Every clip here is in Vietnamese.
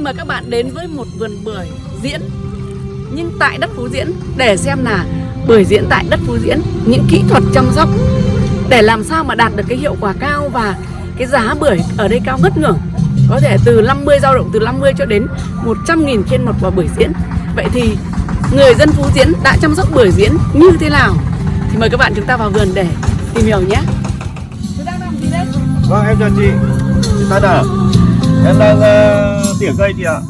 Chào mời các bạn đến với một vườn bưởi diễn, Nhưng tại đất Phú Diễn, Để xem là bưởi diễn tại đất Phú Diễn, Những kỹ thuật chăm sóc, Để làm sao mà đạt được cái hiệu quả cao Và cái giá bưởi ở đây cao ngất ngưỡng. Có thể từ 50 dao động từ 50 cho đến 100 nghìn trên một quả bưởi diễn. Vậy thì người dân Phú Diễn đã chăm sóc bưởi diễn như thế nào? Thì mời các bạn chúng ta vào vườn để tìm hiểu nhé. Vâng em chào chị. Chị Tân à Em đang uh, tỉa cây chị ạ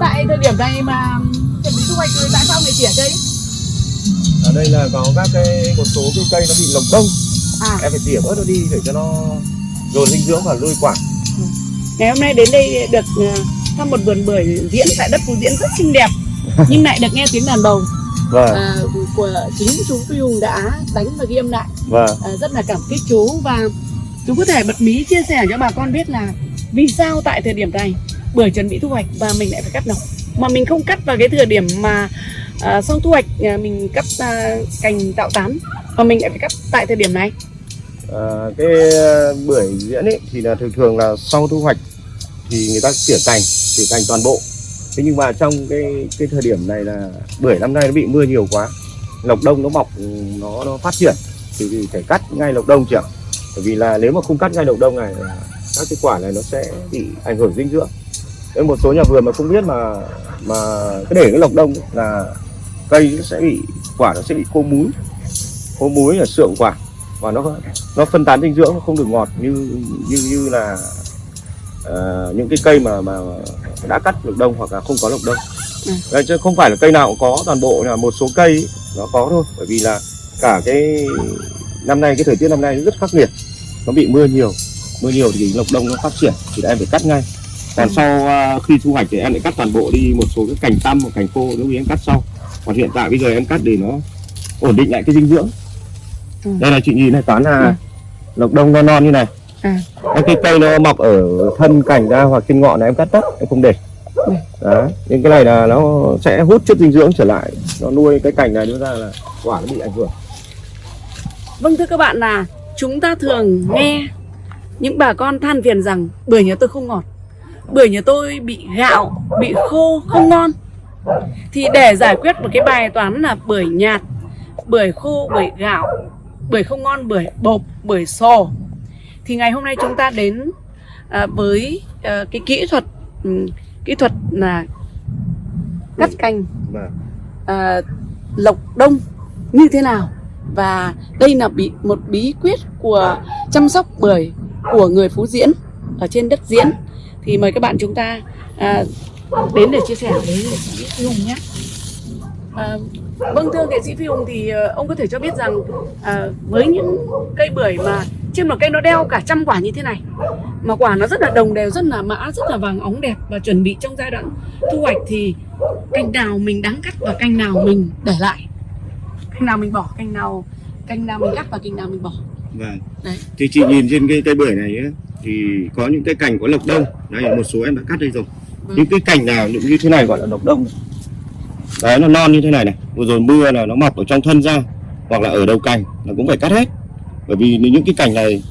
tại thời điểm này mà chuẩn bị thu hoạch rồi tại sao lại tỉa cây? Ở đây là có các cái một số cái cây nó bị lồng đông À, Em phải tỉa bớt nó đi để cho nó dồn dinh dưỡng và nuôi quả. Ngày hôm nay đến đây được ờ, thăm một vườn bưởi diễn tại đất Phú Diễn rất xinh đẹp nhưng lại được nghe tiếng đàn bầu. Vâng. Ờ, của chính chú Phi Hùng đã đánh và ghi âm lại. Vâng. Ờ, rất là cảm kích chú và chú có thể bật mí chia sẻ cho bà con biết là vì sao tại thời điểm này? Bưởi chuẩn bị thu hoạch và mình lại phải cắt nọc mà mình không cắt vào cái thời điểm mà à, sau thu hoạch à, mình cắt à, cành tạo tán mà mình lại phải cắt tại thời điểm này. À, Cái ờ, bưởi diễn ấy thì là thường thường là sau thu hoạch Thì người ta tỉa cành, tỉa cành toàn bộ. Thế nhưng mà trong cái cái thời điểm này là bưởi năm nay nó bị mưa nhiều quá Lộc đông nó mọc, ừ, nó nó phát triển Thì, thì phải cắt ngay lộc đông chị ạ. Bởi vì là nếu mà không cắt ngay lộc đông này các cái quả này nó sẽ bị ảnh hưởng dinh dưỡng. Nên một số nhà vườn mà không biết mà mà cái để cái lộc đông là cây nó sẽ bị quả nó sẽ bị khô múi khô múi là sượng quả và nó nó phân tán dinh dưỡng nó không được ngọt như như như là ờ, những cái cây mà mà đã cắt lộc đông hoặc là không có lộc đông. Ừ. Đấy, chứ không phải là cây nào cũng có toàn bộ là một số cây ấy, nó có thôi. Bởi vì là cả cái năm nay cái thời tiết năm nay rất khắc nghiệt. Nó bị mưa nhiều mưa nhiều thì lộc đông nó phát triển thì em phải cắt ngay. Còn Ừ. sau à, khi thu hoạch thì em lại cắt toàn bộ đi một số cái cành tăm và cành khô nếu như em cắt sau. Còn hiện tại bây giờ em cắt để nó ổn định lại cái dinh dưỡng. Ừ. đây là chị nhìn này toán là lộc đông non non như này. À Cái cây nó mọc ở thân cành ra hoặc trên ngọn này em cắt tất em không để. Ừ. đấy nhưng cái này là nó sẽ hút chất dinh dưỡng trở lại. Nó nuôi cái cành này đưa ra là quả nó bị ảnh hưởng. Vâng thưa các bạn là chúng ta thường nghe những bà con than phiền rằng bưởi nhà tôi không ngọt Bưởi nhà tôi bị gạo, bị khô, không ngon. Thì để giải quyết một cái bài toán là bưởi nhạt, bưởi khô, bưởi gạo Bưởi không ngon, bưởi bột, bưởi sò. Thì ngày hôm nay chúng ta đến à, với à, cái kỹ thuật ừm, Kỹ thuật là cắt cành Vâng. à, lộc đông như thế nào và đây là bí, một bí quyết của chăm sóc bưởi của người Phú Diễn ở trên đất Diễn thì mời các bạn chúng ta à, đến để chia sẻ với nghệ sĩ Phi Hùng nhé. À, vâng thưa nghệ sĩ Phi Hùng thì ờ, ông có thể cho biết rằng à, với những cây bưởi mà trên một cây nó đeo cả trăm quả như thế này mà quả nó rất là đồng đều rất là mã rất là vàng óng đẹp và chuẩn bị trong giai đoạn thu hoạch thì cành nào mình đáng cắt và cành nào mình để lại cành nào mình bỏ cành nào cành nào mình cắt và cành nào mình bỏ Vâng. Đấy. Thì chị nhìn trên cái cây bưởi này ấy, thì có những cái cành có lộc đông. Đây một số em đã cắt đây rồi. Vâng. Những cái cành nào như thế này gọi là lộc đông. Đấy nó non như thế này này. Vừa rồi mưa là nó mọc ở trong thân ra hoặc là ở đầu cành là cũng phải cắt hết. Bởi vì những cái cành này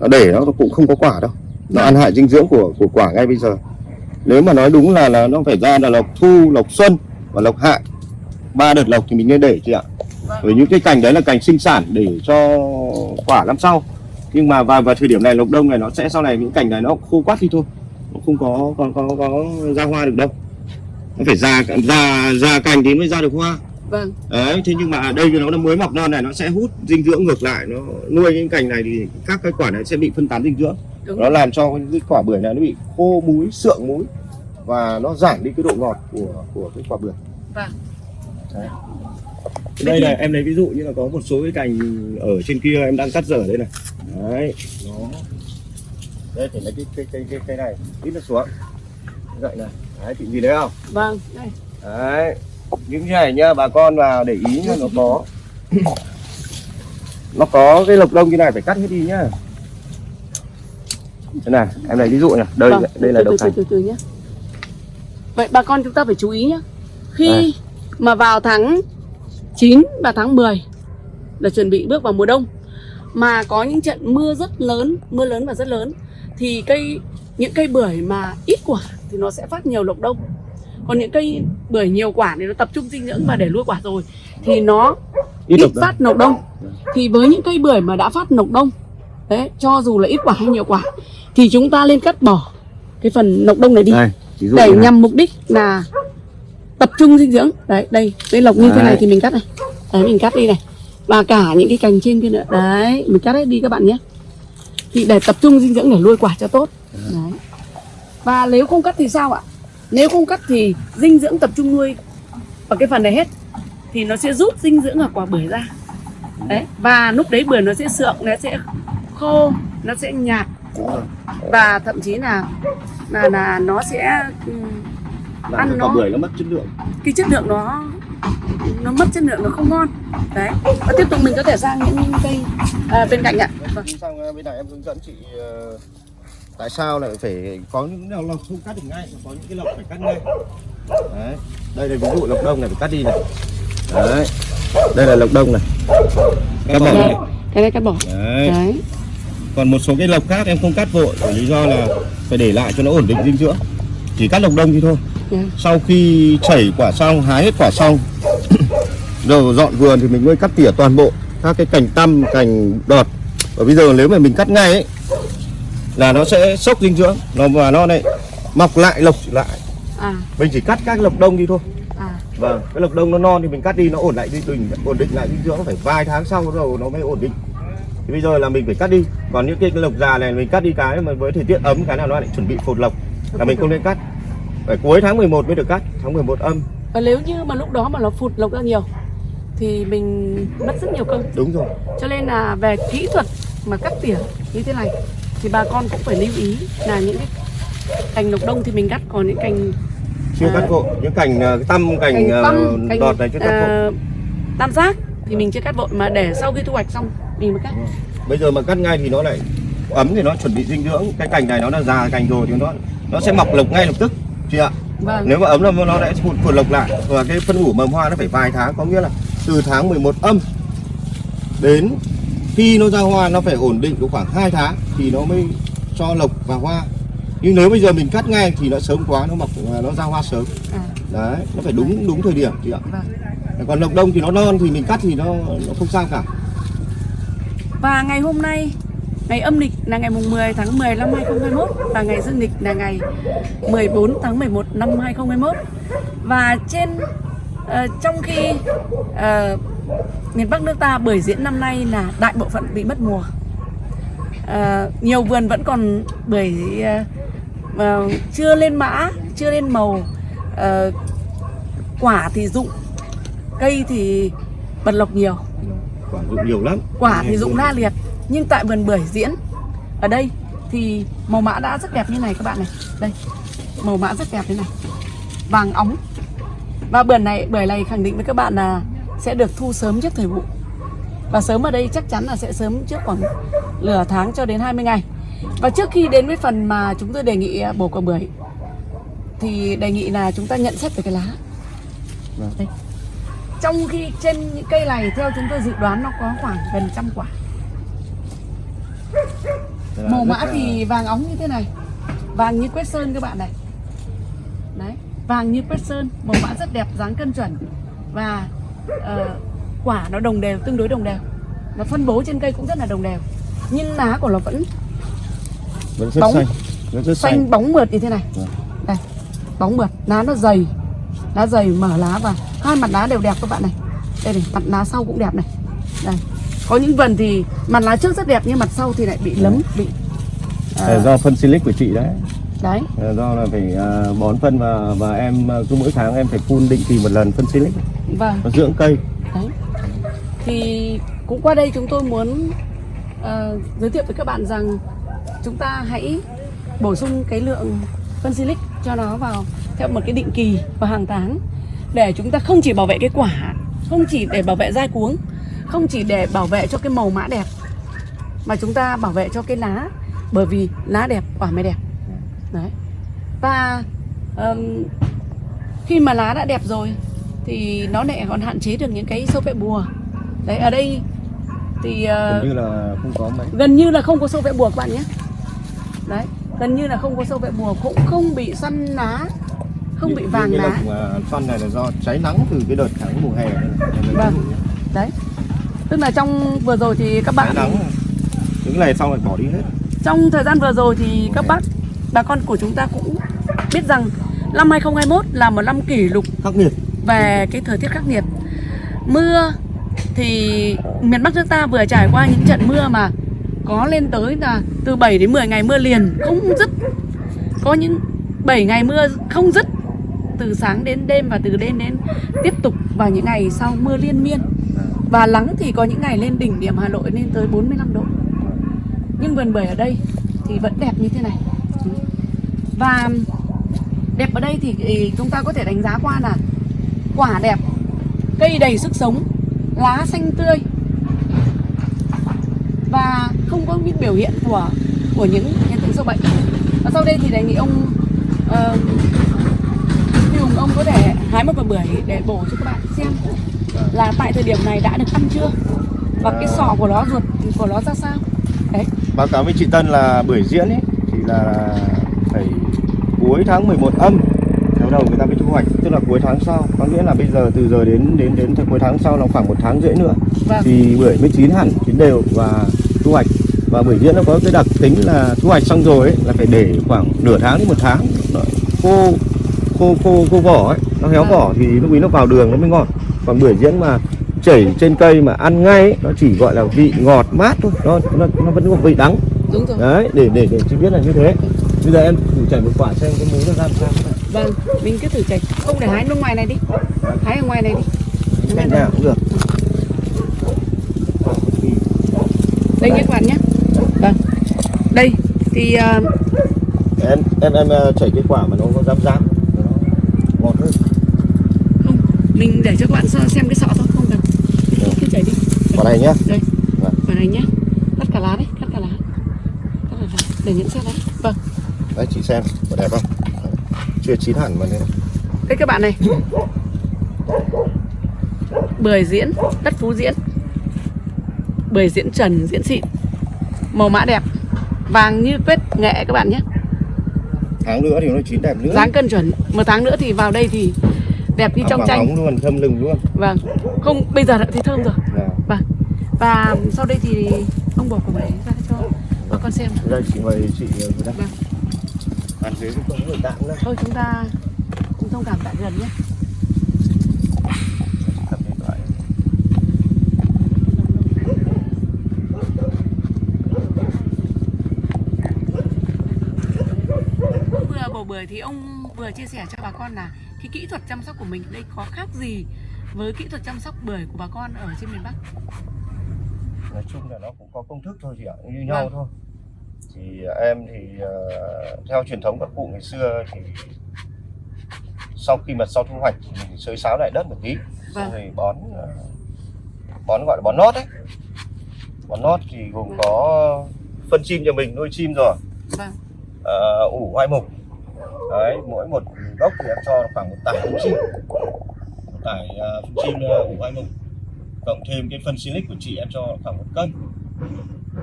nó để nó cũng không có quả đâu. Nó ăn hại dinh dưỡng của của quả ngay bây giờ. Nếu mà nói đúng là là nó phải ra là lộc thu, lộc xuân và lộc hạ. Ba đợt lộc thì mình nên để chị ạ. Bởi những cái cành đấy là cành sinh sản để cho quả năm sau. Nhưng mà vào vào thời điểm này lộc đông này nó sẽ sau này những cành này nó khô quắt đi thôi. Nó không có có có có ra hoa được đâu. Nó phải ra ra ra cành thì mới ra được hoa. Vâng. Đấy thế nhưng mà ở đây nó mới mọc non này nó sẽ hút dinh dưỡng ngược lại. Nó nuôi những cành này thì các cái quả này sẽ bị phân tán dinh dưỡng. Đúng. Nó làm cho cái quả bưởi này nó bị khô múi sượng múi và nó giảm đi cái độ ngọt của của cái quả bưởi. Vâng Đấy. Đây này em lấy ví dụ như là có một số cái cành ở trên kia em đang cắt dở đây này. Đấy. Nó đây thì lấy cái cái cái cái, cái này ít nó xuống. Vậy này. Đấy chị nhìn thấy không? Vâng đây. Đấy. Những cái này nhá bà con vào để ý nhá nó có. Nó có cái lộc đông như này phải cắt hết đi nhá. Đây này em lấy ví dụ nhá. Đây vâng. đây là đầu từ, từ, từ, từ nhé vậy bà con chúng ta phải chú ý nhé khi Đây. Mà vào tháng 9 và tháng 10 là chuẩn bị bước vào mùa đông. Mà có những trận mưa rất lớn mưa lớn và rất lớn. Thì cây những cây bưởi mà ít quả thì nó sẽ phát nhiều lộc đông. Còn những cây bưởi nhiều quả thì nó tập trung dinh dưỡng và để nuôi quả rồi thì nó ít, đông. phát nọc đông. Thì với những cây bưởi mà đã phát nọc đông đấy cho dù là ít quả hay nhiều quả thì chúng ta nên cắt bỏ cái phần nọc đông này đi. Đây để nhằm mục đích là tập trung dinh dưỡng. Đấy đây cái lộc như thế này Đấy. thì mình cắt này. Đấy mình cắt đi này. Và cả những cái cành trên kia nữa. Đấy mình cắt hết đi các bạn nhé. Thì để tập trung dinh dưỡng để nuôi quả cho tốt. Đấy. Và nếu không cắt thì sao ạ? Nếu không cắt thì dinh dưỡng tập trung nuôi ở cái phần này hết thì nó sẽ rút dinh dưỡng ở quả bưởi ra. Đấy và lúc đấy bưởi nó sẽ sượng nó sẽ khô nó sẽ nhạt. Và thậm chí là là là nó sẽ làm ăn nó- bưởi nó mất chất lượng. Cái chất lượng nó nó mất chất lượng nó không ngon. Đấy. Và tiếp tục mình có thể sang những cây à, bên cạnh ạ. Vâng. xong ờ, bên này em hướng dẫn chị ờ, tại sao lại phải có những lộc không cắt được ngay có những cái lộc phải cắt ngay. Đấy. Đây là ví dụ lộc đông này phải cắt đi này. Đấy. Đây là lộc đông này. Cắt bỏ này. Cái này cắt bỏ. Đấy. Đấy. Còn một số cái lộc khác em không cắt vội bởi lý do là phải để lại cho nó ổn định dinh dưỡng. Chỉ cắt lộc đông thì thôi. Sau khi chảy quả xong hái hết quả xong rồi dọn vườn thì mình mới cắt tỉa toàn bộ các cái cành tăm cành đọt. Và bây giờ nếu mà mình cắt ngay ấy là nó sẽ sốc dinh dưỡng. Nó và nó lại mọc lại lộc lại. À. Mình chỉ cắt các lộc đông đi thôi. À. Vâng cái lộc đông nó non thì mình cắt đi nó ổn lại đi mình ổn định lại dinh dưỡng nó phải vài tháng sau đầu nó mới ổn định. Thì bây giờ là mình phải cắt đi. Còn những cái lộc già này mình cắt đi cái mà với thời tiết ấm cái nào nó lại chuẩn bị phột lộc là mình không nên cắt phải cuối tháng 11 mới được cắt tháng 11 âm. Và nếu như mà lúc đó mà nó phụt lộc ra nhiều thì mình mất rất nhiều công đúng rồi. Cho nên là về kỹ thuật mà cắt tỉa như thế này thì bà con cũng phải lưu ý là những cái cành lộc đông thì mình cắt còn những cành chưa À. cắt vội. Những cành ờ, tăm cành, cành tăm cành đọt này chưa cắt vội. ờ, tam giác thì mình chưa cắt vội mà để sau khi thu hoạch xong mình mới cắt. Bây giờ mà cắt ngay thì nó lại ấm thì nó chuẩn bị dinh dưỡng. Cái cành này nó là già cành rồi thì nó nó sẽ mọc lộc ngay lập tức chị ạ. Vâng. Nếu mà ấm là nó sẽ phụt phụt lộc lại. Và cái phân ủ mầm hoa nó phải vài tháng có nghĩa là từ tháng 11 âm đến khi nó ra hoa nó phải ổn định độ khoảng 2 tháng thì nó mới cho lộc và hoa. Nhưng nếu bây giờ mình cắt ngay thì nó sớm quá nó mọc nó ra hoa sớm. À, đấy nó phải đúng đúng thời điểm chị ạ. Vâng. còn lộc đông thì nó non thì mình cắt thì nó nó không sao cả. Và ngày hôm nay, ngày âm lịch là ngày mùng 10 tháng 10 năm 2021 và ngày dương lịch là ngày 14 tháng 11 năm 2021. Và trên ờ, trong khi ờ, miền Bắc nước ta bưởi diễn năm nay là đại bộ phận bị mất mùa. Ờ, nhiều vườn vẫn còn bưởi ờ, ờ, chưa lên mã, chưa lên màu. Ờ, quả thì rụng, cây thì bật lộc nhiều quả dụng nhiều lắm quả thì rụng la liệt nhưng tại vườn bưởi diễn ở đây thì màu mã đã rất đẹp như này các bạn này. Đây màu mã rất đẹp thế này. Vàng óng. Và bưởi này bưởi này khẳng định với các bạn là sẽ được thu sớm trước thời vụ. Và sớm ở đây chắc chắn là sẽ sớm trước khoảng nửa tháng cho đến 20 ngày. Và trước khi đến với phần mà chúng tôi đề nghị bổ quả bưởi thì đề nghị là chúng ta nhận xét về cái lá. Vâng. đây. trong khi trên những cây này theo chúng tôi dự đoán nó có khoảng gần trăm quả màu mã là- thì vàng óng như thế này. Vàng như quét sơn các bạn này. Đấy vàng như quét sơn màu mã rất đẹp dáng cân chuẩn. Và ờ, quả nó đồng đều tương đối đồng đều. Nó phân bố trên cây cũng rất là đồng đều. Nhưng lá của nó vẫn vẫn rất bóng. xanh vẫn rất xanh xanh. bóng mượt như thế này. Vâng. đây bóng mượt lá nó dày. Lá dày mở lá và hai mặt lá đều đẹp các bạn này. Đây này mặt lá sau cũng đẹp này. Đây có những vườn thì mặt lá trước rất đẹp nhưng mặt sau thì lại bị lấm bị ờ, Là do phân silic của chị đấy. Đấy. Là do là phải à, bón phân và và em à, cứ mỗi tháng em phải phun định kỳ một lần phân silic. Vâng. Nó dưỡng cây. Đấy. Thì cũng qua đây chúng tôi muốn ờ, giới thiệu với các bạn rằng chúng ta hãy bổ sung cái lượng phân silic cho nó vào theo một cái định kỳ vào hàng tháng để chúng ta không chỉ bảo vệ cái quả không chỉ để bảo vệ dai cuống không chỉ để bảo vệ cho cái màu mã đẹp mà chúng ta bảo vệ cho cái lá bởi vì lá đẹp quả mới đẹp. Đấy. Và ờm, khi mà lá đã đẹp rồi thì nó lại còn hạn chế được những cái sâu vẽ bùa. Đấy ở đây thì ờ, gần như là không có mấy. gần như là không có sâu vẽ bùa các bạn nhé. Đấy gần như là không có sâu vẽ bùa cũng không bị săn lá không bị Những- vàng lá. mà xoăn này là do cháy nắng từ cái đợt tháng mùa hè này. Vâng. như đấy tức là trong vừa rồi thì các bạn nắng những này xong rồi bỏ đi hết. Trong thời gian vừa rồi thì các bác bà con của chúng ta cũng biết rằng năm 2021 là một năm kỷ lục khắc nghiệt. về cái thời tiết khắc nghiệt. Mưa thì miền Bắc nước ta vừa trải qua những trận mưa mà có lên tới là từ 7 đến 10 ngày mưa liền không dứt. Có những 7 ngày mưa không dứt từ sáng đến đêm và từ đêm đến tiếp tục vào những ngày sau mưa liên miên và nắng thì có những ngày lên đỉnh điểm Hà Nội lên tới 45 độ. Nhưng vườn bưởi ở đây thì vẫn đẹp như thế này. Và đẹp ở đây thì chúng ta có thể đánh giá qua là quả đẹp cây đầy sức sống lá xanh tươi. Và không có những biểu hiện của của những hiện tượng sâu bệnh. Và sau đây thì đề nghị ông ờ, uh, Hùng ông có thể hái một quả bưởi để bổ cho các bạn là tại thời điểm này đã được ăn chưa? Và cái sọ của nó ruột của nó ra sao? Đấy. Báo cáo với chị Tân là bưởi diễn ấy thì là phải cuối tháng 11 âm. Theo đầu người ta mới thu hoạch tức là cuối tháng sau. Có nghĩa là bây giờ từ giờ đến đến đến cuối tháng sau là khoảng một tháng rưỡi nữa. Vâng. Thì bưởi mới chín hẳn chín đều và thu hoạch. Và bưởi diễn nó có cái đặc tính là thu hoạch xong rồi ấy, là phải để khoảng nửa tháng đến một tháng. Khô khô khô khô vỏ ấy. Nó héo Vâng. vỏ thì lúc ấy nó vào đường nó mới ngọt còn bưởi diễn mà chảy trên cây mà ăn ngay ấy, nó chỉ gọi là vị ngọt mát thôi. Nó nó, nó vẫn có vị đắng. Đúng rồi. Đấy để để để chị biết là như thế. Bây giờ em thử chảy một quả xem cái muối nó ra làm sao. Vâng mình cứ thử chạy không để hái bên ngoài này đi. Hái ở ngoài này đi. Cạnh nhà cũng được. Đây nhé các bạn nhé. Vâng. Đây thì ờ, em em em ờ, chảy cái quả mà nó có rám rám nó ngọt hơn không mình để cho các bạn xem cái sọ thôi không cần. Cứ chảy đi. Quả này nhá. Đây. Vâng. vào đây nhé cắt cả lá đấy cắt cả lá. Cắt cả lá. Để những xét đấy vâng. Đấy chị xem có đẹp không? Chưa chín hẳn mà nên đây các bạn này. Bưởi diễn đất phú diễn. Bưởi diễn trần diễn xịn. Màu mã đẹp. Vàng như quét nghệ các bạn nhé. Tháng nữa thì nó chín đẹp nữa. Dáng cân chuẩn. Một tháng nữa thì vào đây thì đẹp như trong tranh. luôn thơm lừng luôn. Vâng không bây giờ đã thấy thơm rồi. Nào, vâng và sau đây thì ông bỏ quả bưởi ra cho bà con xem đây chị mời chị ờ, Vâng. ăn dưới cũng không người tạm nữa thôi chúng ta cũng thông cảm tại gần nhé. Vừa bổ bưởi thì ông vừa chia sẻ cho bà con là cái kỹ thuật chăm sóc của mình đây có khác gì với kỹ thuật chăm sóc bưởi của bà con ở trên miền Bắc? Nói chung là nó cũng có công thức thôi chị ạ như nhau Vâng. thôi. Thì em thì ờ, theo truyền thống các cụ ngày xưa thì sau khi mà sau thu hoạch thì mình xới xáo lại đất một tí Vâng. rồi bón ờ, bón gọi là bón nót ấy bón nót thì gồm có phân chim cho mình nuôi chim rồi. Vâng. Ờ, ủ hoai mục đấy mỗi một gốc thì em cho khoảng một tải phun chim. Một tải à, ờ, phân chim à, của anh mục cộng thêm cái phân silic của chị em cho khoảng một cân.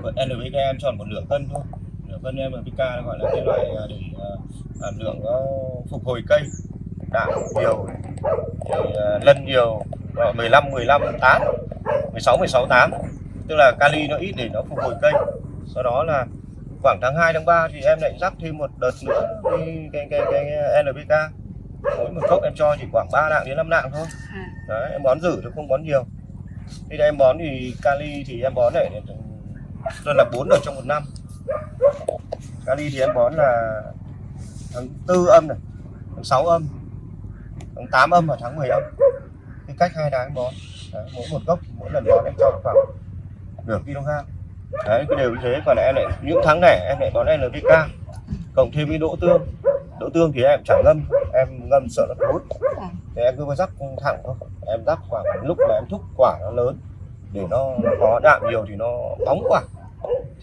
Còn NPK em cho một nửa cân thôi. Nửa cân NPK gọi là cái loại à, để ờ, hàm lượng nó phục hồi cây. Đạm nhiều rồi lân nhiều 15 15 8 16 16 8 tức là kali nó ít để nó phục hồi cây. Sau đó là khoảng tháng 2 tháng 3 thì em lại rắc thêm một đợt nữa cái cái cái, cái NPK mỗi một gốc em cho chỉ khoảng 3 nạng đến 5 nạng thôi. À, đấy em bón rử chứ không bón nhiều. Khi em bón thì kali thì em bón này tôi là 4 đợt trong một năm. Kali thì em bón là tháng 4 âm này tháng 6 âm tháng 8 âm và tháng 10 âm. Cái cách hai tháng bón. Đấy, mỗi một gốc mỗi lần bón em cho khoảng nửa kg đấy cái đều như thế. Còn em lại những tháng này em lại bón NPK cộng thêm cái đỗ tương. Đỗ tương thì em chẳng ngâm. Em ngâm sợ nó thối. Thì em cứ rắc thẳng thôi. Em rắc khoảng lúc mà em thúc quả nó lớn. Để nó có đạm nhiều thì nó bóng quả.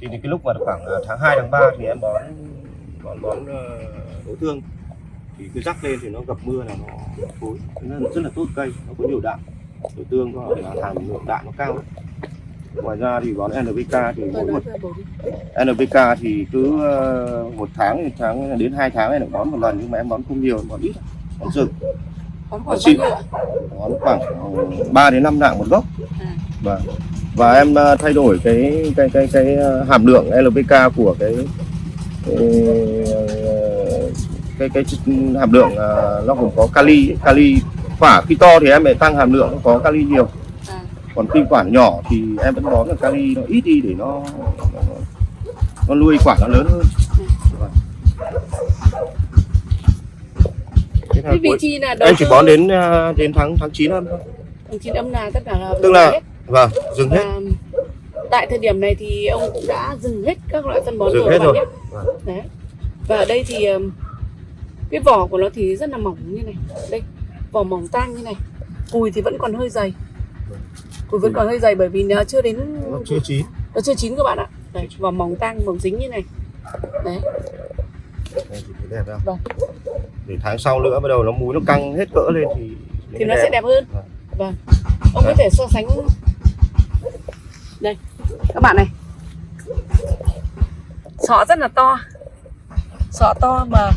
Thì, thì cái lúc mà khoảng à, tháng 2 tháng 3 thì em bón bón bón ờ, đỗ tương. Thì cứ rắc lên thì nó gặp mưa là nó thối. Nên là rất là tốt cây. Nó có nhiều đạm. Đỗ tương có là hàm lượng đạm nó cao ấy ngoài ra thì bón NPK thì mỗi một. NPK thì cứ ờ, một tháng một tháng đến hai tháng em được bón một lần nhưng mà em bón không nhiều bón ít. Bón rừng Bón ạ? bón khoảng 3 đến 5 nạng một gốc. Và và em ờ, thay đổi cái cái cái cái ờ, hàm lượng LPK của cái ờ, cái cái, chất- hàm lượng ờ, nó cũng có kali. Kali quả khi to thì em phải tăng hàm lượng có kali nhiều. Còn khi quả nhỏ thì em vẫn bón được kali nó ít đi để nó nó, nó nuôi quả nó lớn hơn Cái vị cuối- trí là em chỉ bón đến ờ, đến tháng tháng 9 âm thôi tháng chín âm là tất cả là Tức là- hết. vâng dừng hết Và tại thời điểm này thì ông cũng đã dừng hết các loại phân bón Dừng rồi hết rồi. nhé. Vâng. Đấy. Và ở đây thì cái vỏ của nó thì rất là mỏng như này. Đây, vỏ mỏng tang như này. Cùi thì vẫn còn hơi dày. Cùi vẫn còn hơi dày bởi vì nó chưa đến nó chưa chín. Nó chưa chín các bạn ạ. Đấy, vỏ mỏng tang mỏng dính như này. Đấy. Đây thì đẹp không? Vâng. Để tháng sau nữa bắt đầu nó múi nó căng hết cỡ lên thì thì nó sẽ đẹp. hơn. Vâng. vâng. Ông có thể so sánh đây. Các bạn này. Sọ rất là to. Sọ to mà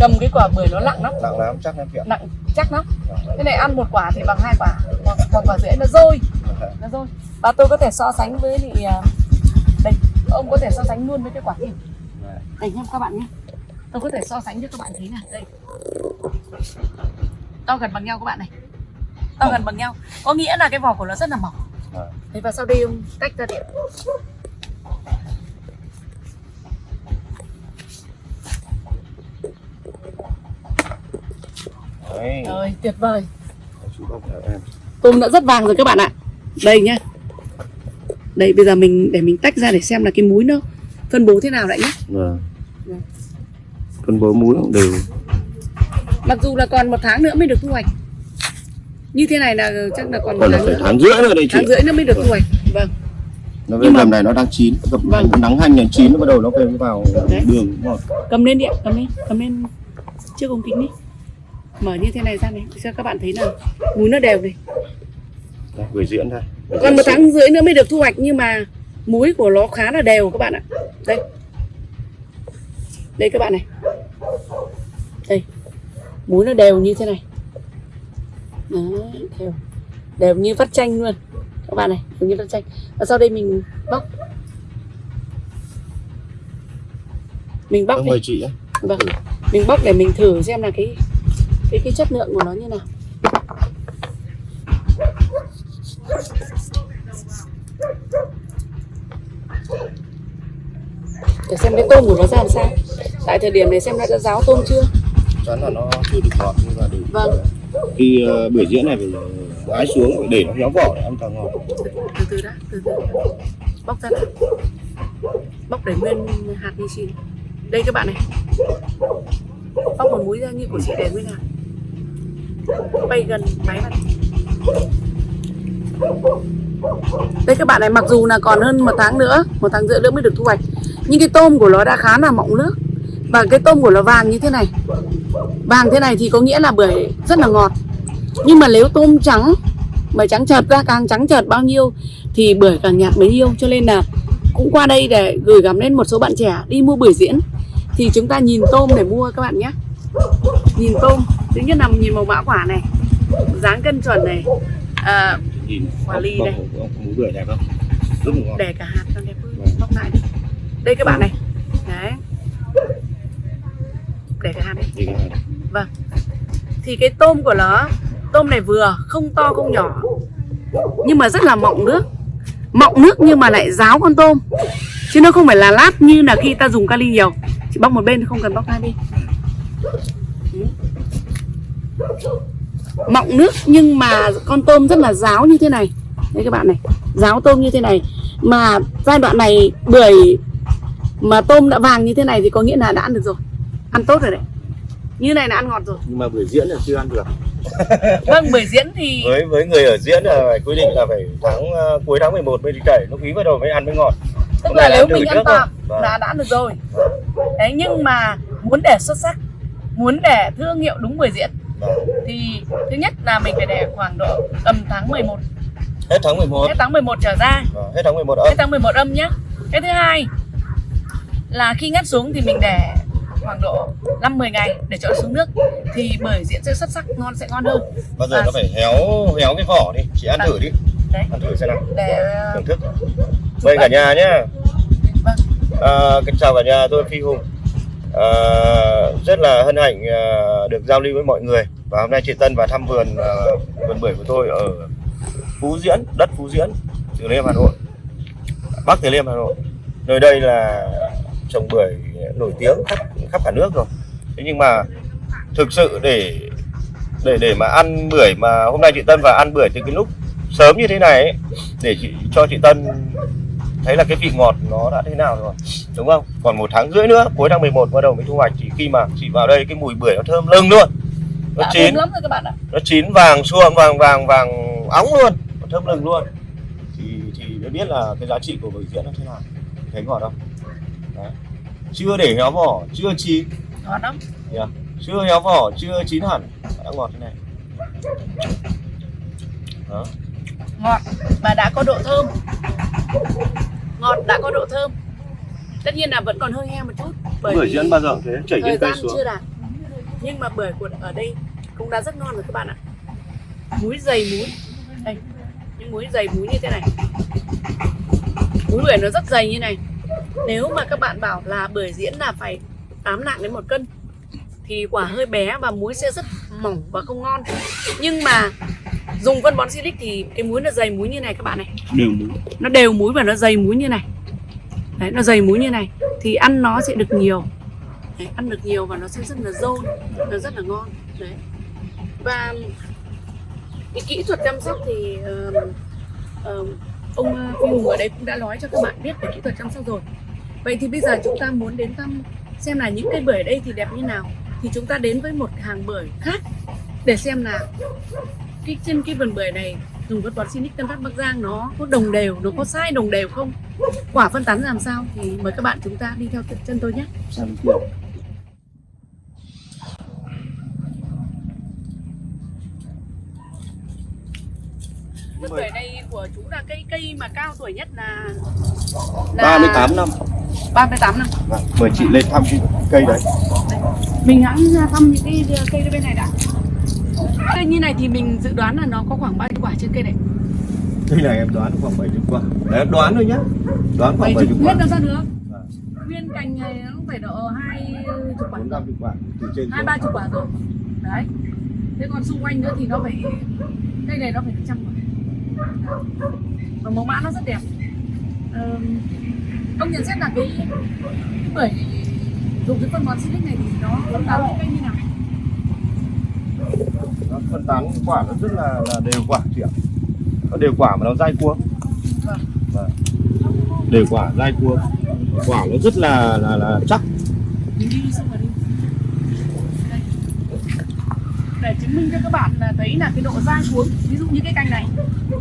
cầm cái quả bưởi nó nặng lắm. Nặng lắm chắc em kiện nặng chắc lắm. Cái này ăn một quả thì bằng hai quả. Hoặc hoặc quả rưỡi nó rôi nó rôi và tôi có thể so sánh với lại à, đây ông có thể so sánh luôn với cái quả kia đây nhé các bạn nhé tôi có thể so sánh cho các bạn thấy này. Đây. To gần bằng nhau các bạn này. To gần bằng nhau. Có nghĩa là cái vỏ của nó rất là mỏng. Thế và sau đây ông tách ra điện Đấy. rồi tuyệt vời. Tôm đã rất vàng rồi các bạn ạ đây nhá đây bây giờ mình để mình tách ra để xem là cái múi nó phân bố thế nào lại nhé Vâng. Vâng. Phân bố múi cũng đều. mặc dù là còn một tháng nữa mới được thu hoạch như thế này là chắc là còn một Còn là tháng phải nữa tháng rưỡi nữa đây chị. tháng rưỡi nữa mới được thu hoạch vâng Nó Nhưng bên mà- này nó đang chín. Gặp Vâng. nắng hành nhành chín nó bắt đầu nó về vào Đấy. đường ngọt. cầm lên điện cầm lên cầm lên trước ống kính đi mở như thế này ra này cho các bạn thấy là múi nó đều này Đây, gửi diễn đây. Gửi còn một tháng rưỡi nữa mới được thu hoạch nhưng mà múi của nó khá là đều các bạn ạ. Đây. Đây các bạn này. Đây. Múi nó đều như thế này. Đấy, đều. Đều như vắt chanh luôn các bạn này đều như vắt chanh. Và sau đây mình bóc. Mình bóc đi. mời chị vâng. Mình bóc để mình thử xem là cái cái cái chất lượng của nó như nào để xem cái tôm của nó ra làm sao. Tại thời điểm này xem đã đã ráo tôm chưa? Chắn là nó chưa được ngọt nhưng mà để Vâng. khi uh, bưởi diễn này phải ái xuống phải để nó héo vỏ để ăn càng ngọt từ từ đã từ từ. Bóc ra đã. Bóc để nguyên hạt như xin đây các bạn này. Bóc một múi ra như của chị để nguyên hạt. Bay gần máy vào đây các bạn này mặc dù là còn hơn một tháng nữa một tháng rưỡi nữa mới được thu hoạch nhưng cái tôm của nó đã khá là mọng nước và cái tôm của nó vàng như thế này vàng thế này thì có nghĩa là bưởi rất là ngọt nhưng mà nếu tôm trắng mà trắng chợt ra càng trắng chợt bao nhiêu thì bưởi càng nhạt bấy nhiêu cho nên là cũng qua đây để gửi gắm đến một số bạn trẻ đi mua bưởi diễn thì chúng ta nhìn tôm để mua các bạn nhé nhìn tôm thứ nhất là nhìn màu mã quả này dáng cân chuẩn này à, Quả ly đây. để cả hạt cho đẹp hơn bóc lại đi đây các bạn này. Đấy. Để cả hạt cái này. Vâng. Thì cái tôm của nó Tôm này vừa không to không nhỏ. Nhưng mà rất là mọng nước. Mọng nước nhưng mà lại ráo con tôm. Chứ nó không phải là lát như là khi ta dùng kali nhiều. Chỉ bóc một bên không cần bóc hai bên. Mọng nước nhưng mà con tôm rất là ráo như thế này. Đây các bạn này. Ráo tôm như thế này. Mà giai đoạn này bưởi Mà tôm đã vàng như thế này thì có nghĩa là đã ăn được rồi. Ăn tốt rồi đấy. Như này là ăn ngọt rồi. Nhưng mà bưởi diễn là chưa ăn được. Vâng, bưởi diễn thì với với người ở diễn là phải quy định là phải tháng ờ, cuối tháng 11 mới đi cày. Lúc ý bắt đầu mới ăn mới ngọt. Tức Hôm là nay nếu mình ăn tạm rồi. là đã ăn được rồi. Đấy nhưng mà muốn để xuất sắc, muốn để thương hiệu đúng bưởi diễn Vâng. thì thứ nhất là mình phải để khoảng độ tầm tháng 11 hết tháng 11 hết tháng 11 trở ra. Vâng, hết tháng 11 hết âm. Tháng 11 âm nhé cái thứ hai là khi ngắt xuống thì mình để khoảng độ 5-10 ngày để cho nó xuống nước. Thì bưởi diễn sẽ xuất sắc ngon sẽ ngon hơn. Bao giờ à. nó phải héo héo cái vỏ đi chị ăn À. thử đi. Đấy. Ăn thử xem nào. Để thưởng thức. mời cả nhà nhé vâng. À, kính chào cả nhà tôi Phi Hùng. À, rất là hân hạnh à, được giao lưu với mọi người. Và hôm nay chị Tân vào thăm vườn à, vườn bưởi của tôi ở Phú Diễn đất Phú Diễn Từ Liêm Hà Nội. Bắc Từ Liêm Hà Nội. Nơi đây là trồng bưởi nổi tiếng khắp khắp cả nước rồi. Thế nhưng mà thực sự để để để mà ăn bưởi mà hôm nay chị Tân vào ăn bưởi từ cái lúc sớm như thế này ấy, để chị cho chị Tân thấy là cái vị ngọt nó đã thế nào rồi đúng không? Còn một tháng rưỡi nữa cuối tháng 11 bắt đầu mới thu hoạch thì khi mà chị vào đây cái mùi bưởi nó thơm lưng luôn. Nó đã chín. lắm rồi các bạn ạ. Nó chín vàng xuông vàng vàng vàng óng luôn nó thơm lưng luôn. Thì thì mới biết là cái giá trị của bưởi diễn nó thế nào. Thấy ngọt không. Chưa để héo vỏ chưa chín. Ngon lắm. Yeah. chưa héo vỏ chưa chín hẳn. Đã ngọt thế này. Đó. Ngọt và đã có độ thơm. Ngọt đã có độ thơm. Tất nhiên là vẫn còn hơi heo một chút bởi bưởi vì diễn bao giờ thế chảy thời trên cây gian xuống. chưa đạt. Nhưng mà bưởi của ở đây cũng đã rất ngon rồi các bạn ạ. Muối dày muối. Đây những muối dày muối như thế này. Muối bưởi nó rất dày như này nếu mà các bạn bảo là bưởi diễn là phải 8 nặng đến một cân thì quả hơi bé và muối sẽ rất mỏng và không ngon. Nhưng mà dùng phân bón silic thì cái muối nó dày muối như này các bạn này. Đều muối. Nó đều muối và nó dày muối như này. Đấy nó dày muối như này thì ăn nó sẽ được nhiều. Đấy, ăn được nhiều và nó sẽ rất là dâu nó rất là ngon. Đấy. Và cái kỹ thuật chăm sóc thì ờ, ờ, ông ờ, Phi Hùng ở đây cũng đã nói cho các bạn biết về kỹ thuật chăm sóc rồi vậy thì bây giờ chúng ta muốn đến thăm xem là những cây bưởi ở đây thì đẹp như nào thì chúng ta đến với một hàng bưởi khác để xem là cái trên cái vườn bưởi này dùng phân bón Sinic Tân Phát Bắc Giang nó có đồng đều, nó có sai đồng đều không? Quả phân tán làm sao thì mời các bạn chúng ta đi theo chân tôi nhé. sang kia Vườn bưởi này của chú là cây cây mà cao tuổi nhất là, là 38 năm 38 năm. Vâng, mời chị lên thăm cái cây đấy Mình ra thăm những cái cây bên này đã. Cây như này thì mình dự đoán là nó có khoảng bao nhiêu quả trên cây này? Cây này em đoán khoảng 70 quả Đấy, em đoán thôi nhá Đoán khoảng 70 hết quả đâu ra được. Vâng. Nguyên cành này nó phải độ hai chục quả. 450 quả từ trên hai xuống. ba chục quả rồi đấy thế còn xung quanh nữa thì nó phải cây này nó phải được trăm quả và mẫu mã nó rất đẹp. Ờm, ông nhận xét là cái, bưởi dùng cái phân bón silic này thì nó phân tán cái cây như nào? Nó phân tán quả nó rất là, là đều quả chị ạ. Nó đều quả mà nó dai cuống Vâng. Vâng. Đều quả dai cuống Quả nó rất là là, là chắc mình đi xong rồi đi đây. Để chứng minh cho các bạn là thấy là cái độ dai cuống ví dụ như cái cành này.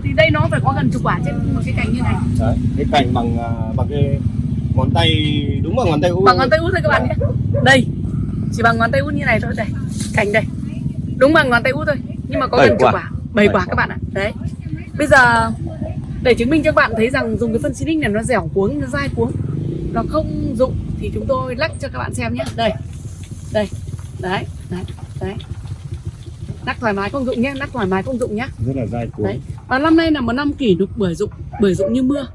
Thì đây nó phải có gần chục quả trên một cái cành như này. Đấy, cái cành bằng à, bằng cái ngón tay đúng bằng ngón tay út bằng ngón tay út thôi các bạn nhé. Đây chỉ bằng ngón tay út như này thôi đây cành đây. Đúng bằng ngón tay út thôi nhưng mà có gần chục quả. bảy quả các bạn ạ. Đấy. Bây giờ để chứng minh cho các bạn thấy rằng dùng cái phân xinic này nó dẻo cuống nó dai cuống nó không dụng thì chúng tôi lắc cho các bạn xem nhé. Đây đây đấy đấy đấy lắc thoải mái không dụng nhé lắc thoải mái không dụng nhé. Rất là dai cuống Đấy. Và năm nay là một năm kỷ lục bưởi dụng bưởi dụng như mưa.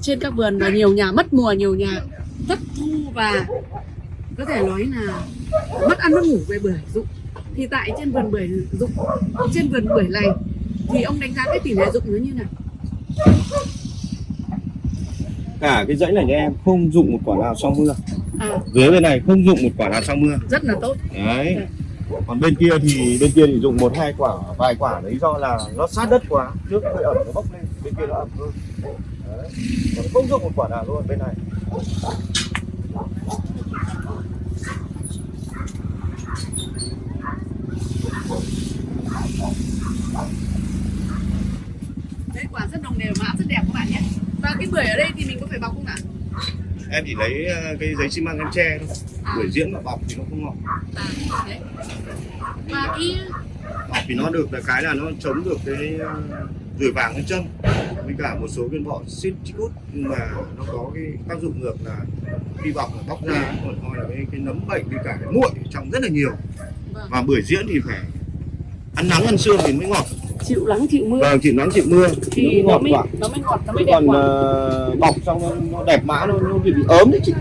Trên các vườn và nhiều nhà mất mùa nhiều nhà thất thu và có thể nói là mất ăn mất ngủ về bưởi dụng. Thì tại trên vườn bưởi dụng trên vườn bưởi này thì ông đánh giá cái tỷ lệ dụng nó như nào? Cả cái dãy này nhà em không dụng một quả nào sau mưa. À. Dưới bên này không dụng một quả nào sau mưa. Rất là tốt. Đấy còn bên kia thì bên kia thì dùng một, hai quả, vài quả đấy do là nó sát đất quá, nước hơi ẩm nó bốc lên, bên kia nó ẩm hơn. Đấy. còn không dùng một quả nào luôn bên này. Đấy, quả rất đồng đều mã rất đẹp các bạn nhé. Và cái bưởi ở đây thì mình có phải bọc không ạ? Em chỉ lấy ờ, cái giấy xi măng em che thôi. Buổi diễn mà bọc thì nó không ngọt. Và cái bọc thì nó được là cái là nó chống được cái ờ, rùi vàng lên chân. Với cả một số viên bọ xít chicút nhưng mà nó có cái tác dụng ngược là khi bọc là bóc ra còn coi là cái, cái nấm bệnh với cả cái muội trong rất là nhiều. Vâng. và bưởi diễn thì phải ăn nắng ăn sương thì mới ngọt chịu nắng chịu mưa. Vâng chịu nắng chịu mưa. Thì nó nó mới quả nó mới ngọt nó mới đẹp còn quả ờ, bọc xong nó, nó đẹp mã nó, nó bị, bị ốm đấy chị.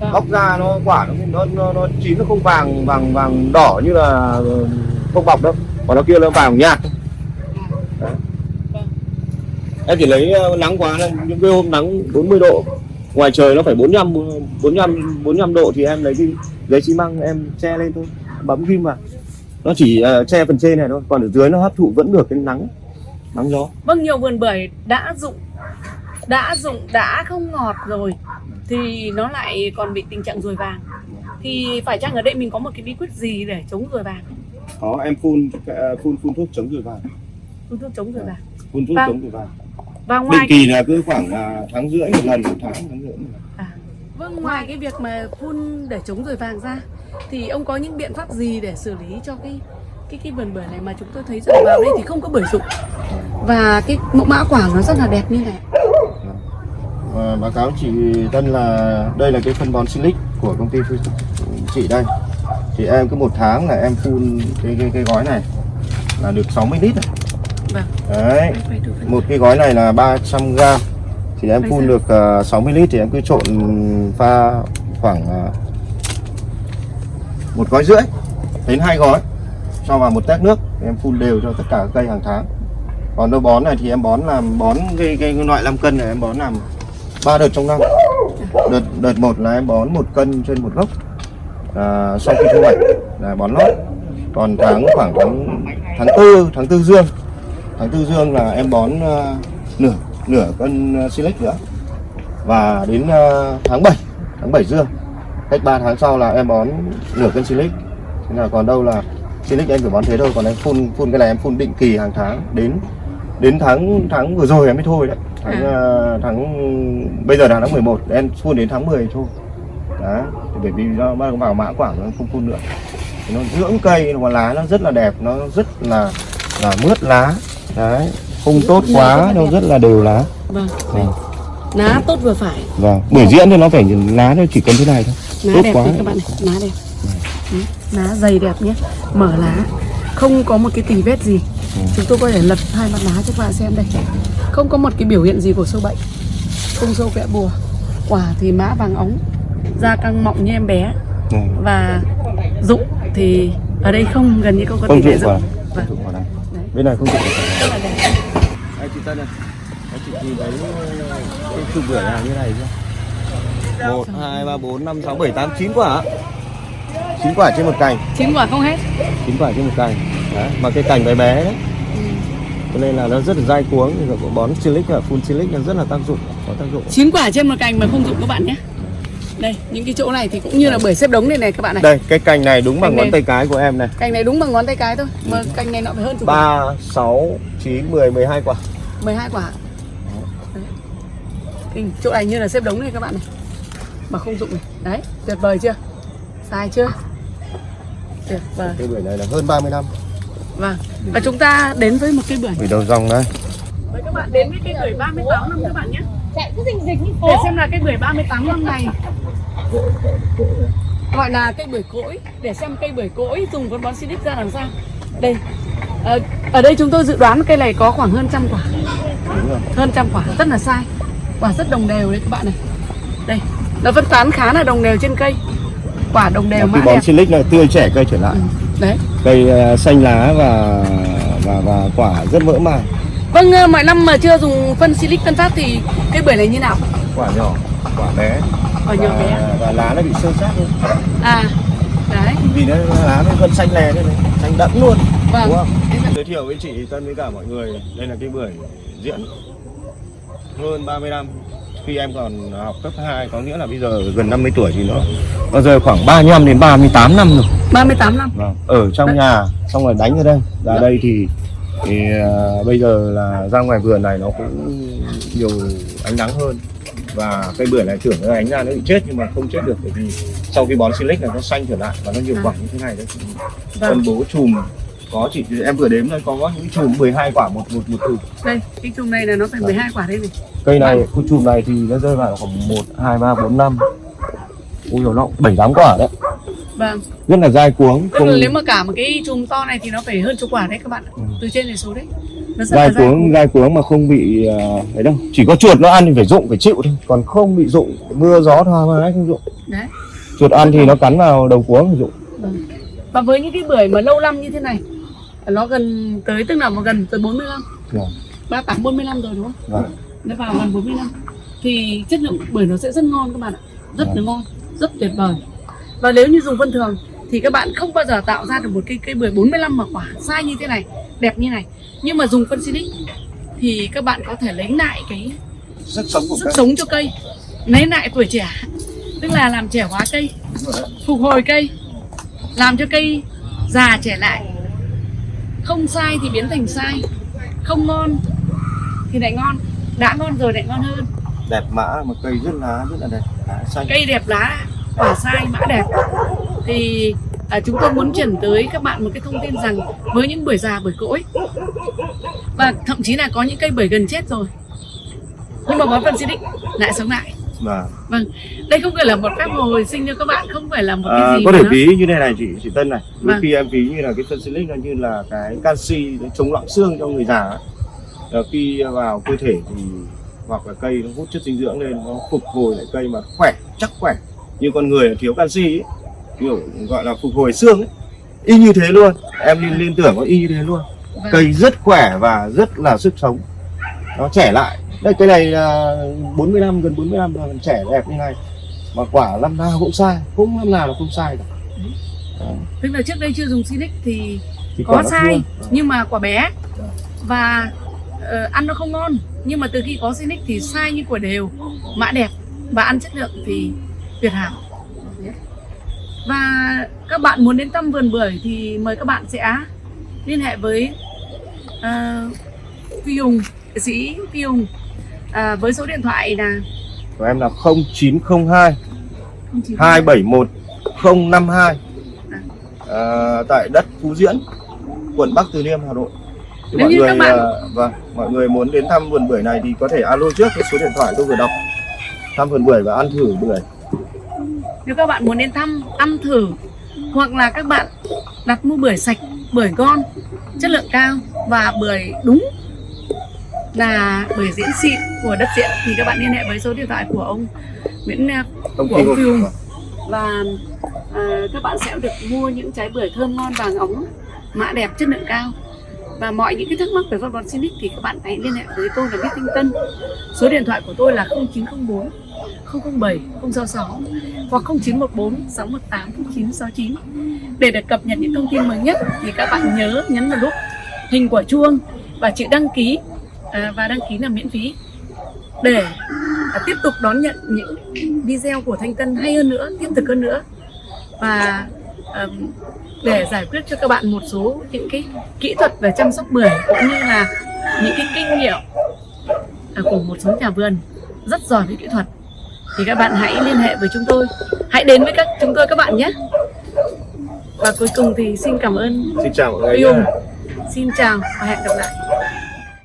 Vâng. bóc ra nó quả nó nó nó, nó chín nó không vàng vàng vàng đỏ như là ờ, không bọc đâu. Còn nó kia nó vàng nhạt. Đấy. Vâng. em chỉ lấy ờ, nắng quá những cái hôm nắng 40 độ ngoài trời nó phải 45 45 45 độ thì em lấy cái giấy xi măng em che lên thôi. Bấm ghim vào nó chỉ ờ, che phần trên này thôi còn ở dưới nó hấp thụ vẫn được cái nắng nắng gió Vâng, nhiều vườn bưởi đã dụng đã dụng đã không ngọt rồi thì nó lại còn bị tình trạng ruồi vàng. Thì phải chăng ở đây mình có một cái bí quyết gì để chống ruồi vàng? đó em phun ờ, phun phun thuốc chống ruồi vàng Phun thuốc chống ruồi vàng. phun thuốc Vâng. chống ruồi vàng Và định ngoài kỳ là cứ khoảng à, tháng rưỡi một lần một tháng tháng rưỡi một lần. à, vâng ngoài cái việc mà phun để chống ruồi vàng ra thì ông có những biện pháp gì để xử lý cho cái cái cái vườn bưởi này mà chúng tôi thấy rằng vào đây thì không có bưởi rụng và cái mẫu mã quả nó rất là đẹp như này. Và báo cáo chị Tân là đây là cái phân bón silic của công ty chị đây thì em cứ một tháng là em phun cái cái, cái gói này là được 60 lít rồi. Vâng. đấy một cái gói này là 300 gram thì em phun được uh, 60 lít thì em cứ trộn pha khoảng uh, một gói rưỡi đến hai gói cho vào một tét nước. Em phun đều cho tất cả các cây hàng tháng. Còn đâu bón này thì em bón làm bón cái, cái, loại 5 cân này em bón làm ba đợt trong năm. Đợt đợt một là em bón một cân trên một gốc à, sau khi thu hoạch là bón lót. Còn tháng khoảng tháng tháng tư tháng tư dương tháng tư dương là em bón à, nửa nửa cân uh, silic nữa. Và đến à, tháng 7 tháng 7 dương cách 3 tháng sau là em bón nửa cân silic thế là còn đâu là silic em phải bón thế thôi còn em phun phun cái này em phun định kỳ hàng tháng. Đến đến tháng tháng vừa rồi em mới thôi đấy. Tháng à, tháng bây giờ là tháng 11 em phun đến tháng 10 thôi. Thì bởi vì nó bắt đầu vào mã quả nó không phun nữa nó dưỡng cây nó lá nó rất là đẹp nó rất là là mướt lá. Đấy không tốt quá là nó đẹp. rất là đều lá. Vâng. Vâng. Lá tốt vừa phải. vâng bưởi diễn thì nó phải lá nó chỉ cần thế này thôi. Lá Tốt đẹp quá. các bạn này lá đẹp. Đấy, lá dày đẹp nhé. Mở lá. Không có một cái tì vết gì. Ừ. chúng tôi có thể lật hai mặt lá cho các bạn xem đây. Không có một cái biểu hiện gì của sâu bệnh. Không sâu vẽ bùa. Quả thì mã vàng óng da căng mọng như em bé. Và rụng thì ở đây không gần như không có tỷ lệ dụng Vâng. dụng bên này không dụng vào rất là đẹp Tân này Đây chị nhìn thấy cái chục bưởi nào như này chưa? 1, 2, 3, 4, 5, 6, 7, 8, 9 quả. 9 quả trên một cành. Chín quả không hết. 9 quả trên một cành. Đấy. Mà cái cành bé bé đấy. Ừ. Cho nên là nó rất là dai cuống thì có bón silic và phun silic nó rất là tác dụng Có tác dụng. Chín quả trên một cành mà không rụng các bạn nhé. Đây những cái chỗ này thì cũng như là bưởi xếp đống này này các bạn này. Đây cái cành này đúng bằng Cành ngón này. tay cái của em này. Cành này đúng bằng ngón tay cái thôi mà cành này nó phải hơn quả 3, 6, 9, 10, 12 quả 12 quả. Đấy. Kinh, chỗ này như là xếp đống này các bạn này. Mà không dụng này. Đấy tuyệt vời chưa? Sai chưa? Tuyệt vời. Cái bưởi này là hơn 30 năm. Vâng. Và chúng ta đến với một cây bưởi. Bưởi đầu dòng đây. Với các bạn đến với cây bưởi 38 năm các bạn nhé. Chạy cứ rình rịch như để xem là cây bưởi 38 năm này gọi là cây bưởi cỗi. Để xem cây bưởi cỗi dùng phân bón Silic ra làm sao. Đây ờ, ở đây chúng tôi dự đoán cây này có khoảng hơn trăm quả. Đúng rồi. Hơn trăm quả rất là sai. Quả rất đồng đều đấy các bạn này. Đây nó phân tán khá là đồng đều trên cây. Quả đồng đều mã bón silic là tươi trẻ cây trở lại. Ừ, đấy. Cây ờ, xanh lá và và và quả rất mỡ màng. Vâng ờ, mọi năm mà chưa dùng phân silic tân phát thì cây bưởi này như nào? Quả nhỏ quả bé. Quả nhỏ bé và, và lá nó bị sơ sát luôn à đấy. Vì nó lá nó vẫn xanh lè này xanh đậm luôn vâng giới thiệu với chị Tân với cả mọi người đây là cây bưởi diễn hơn 30 năm khi em còn học cấp 2 có nghĩa là bây giờ gần 50 tuổi thì nó nó rơi khoảng 35 đến 38 năm rồi 38 năm Vâng. Ở trong Đấy. nhà xong rồi đánh ở đây. Ra đây thì thì à, bây giờ là ra ngoài vườn này nó cũng nhiều ánh nắng hơn và cây bưởi này trưởng nó ánh ra nó bị chết nhưng mà không chết được bởi vì sau khi bón silic này nó xanh trở lại và nó nhiều À. quả như thế này đấy. vâng Phân bố chùm có chỉ em vừa đếm đây có những chùm 12 quả một một một chùm. Đây cái chùm này là nó phải 12 quả đây này. Cây này cái chùm này thì nó rơi vào khoảng một hai ba bốn năm. Ui nó bảy tám quả đấy. Vâng. Rất là dai cuống tức là nếu mà cả một cái chùm to này thì nó phải hơn chục quả đấy các bạn ạ. Ừ. từ trên đến xuống đấy. Nó rất dai cuống dai cuống mà không bị ờ, ấy đâu. Chỉ có chuột nó ăn thì phải dụng phải chịu thôi. Còn không bị dụng mưa gió thoa mái không dụng. Đấy. Chuột ăn thì nó cắn vào đầu cuống thì dụng. Vâng. Và với những cái bưởi mà lâu năm như thế này Nó gần tới tức là gần tới 45 Vâng. 38 45 rồi đúng không? Vâng. Nó vào gần 45 Thì chất lượng bưởi nó sẽ rất ngon các bạn ạ Rất là Vâng. ngon, rất tuyệt vời Và nếu như dùng phân thường Thì các bạn không bao giờ tạo ra được một cây cây bưởi 45 mà quả sai như thế này Đẹp như này Nhưng mà dùng phân Sinic Thì các bạn có thể lấy lại cái sức sống của sức sống cho cây Lấy lại tuổi trẻ Tức là làm trẻ hóa cây phục hồi cây làm cho cây già trẻ lại không sai thì biến thành sai. Không ngon thì lại ngon. Đã ngon rồi lại ngon hơn. Đẹp mã mà cây rất lá rất là đẹp lá xanh. Cây đẹp lá quả sai mã đẹp. Thì à, chúng tôi muốn chuyển tới các bạn một cái thông tin rằng với những bưởi già bưởi cỗi và thậm chí là có những cây bưởi gần chết rồi nhưng mà bón phân xịt lại sống lại và vâng. Đây không phải là một phép hồi sinh cho các bạn không phải là một cái à, gì có thể nó- ví như này này chị chị Tân này. Đôi Vâng. khi em ví như là cái phân silic nó như là cái canxi để chống loãng xương cho người già ấy. Là khi vào cơ thể thì hoặc là cây nó hút chất dinh dưỡng lên nó phục hồi lại cây mà khỏe chắc khỏe. Như con người là thiếu canxi ấy, kiểu gọi là phục hồi xương ấy. Y như thế luôn. Em liên liên tưởng có y như thế luôn. Vâng. cây rất khỏe và rất là sức sống. Nó trẻ lại đây cây này là 45 gần 45 rồi còn trẻ đẹp như này. Mà quả năm nào cũng sai không năm nào là không sai cả. Tức là trước đây chưa dùng Sinic thì Thì có sai thưa. nhưng mà quả bé. Vâng. và ờ, ăn nó không ngon. Nhưng mà từ khi có Sinic thì sai như quả đều. Mã đẹp và ăn chất lượng thì tuyệt hảo. Và các bạn muốn đến thăm vườn bưởi thì mời các bạn sẽ liên hệ với uh, Phi Hùng sĩ Phi Hùng à, với số điện thoại là của em là 0902 09 271 052 à, tại đất Phú Diễn quận Bắc Từ Liêm Hà Nội. Thì Nếu mọi người bạn- à, vâng mọi người muốn đến thăm vườn bưởi này thì có thể alo trước cái số điện thoại tôi vừa đọc. Thăm vườn bưởi và ăn thử bưởi. Nếu các bạn muốn đến thăm, ăn thử hoặc là các bạn đặt mua bưởi sạch, bưởi ngon, chất lượng cao và bưởi đúng là bưởi diễn xịn của đất diễn thì các bạn liên hệ với số điện thoại của ông Nguyễn à, Công của ông của- Phi Hùng và à, các bạn sẽ được mua những trái bưởi thơm ngon vàng óng mã đẹp chất lượng cao. Và mọi những cái thắc mắc về phân bón Sinic thì các bạn hãy liên hệ với tôi là Biết Thanh Tân. Số điện thoại của tôi là 0904 007 066 hoặc 0914 618 0969 để được cập nhật những thông tin mới nhất thì các bạn nhớ nhấn vào nút hình quả chuông và chữ đăng ký à, và đăng ký là miễn phí. Để à, tiếp tục đón nhận những video của Thanh Tân hay hơn nữa, thiết thực hơn nữa. Và để giải quyết cho các bạn một số những cái kỹ thuật về chăm sóc bưởi cũng như là những cái kinh nghiệm à, của một số nhà vườn rất giỏi về kỹ thuật thì các bạn hãy liên hệ với chúng tôi. Hãy đến với các chúng tôi các bạn nhé. Và cuối cùng thì xin cảm ơn xin chào mọi người xin chào và hẹn gặp lại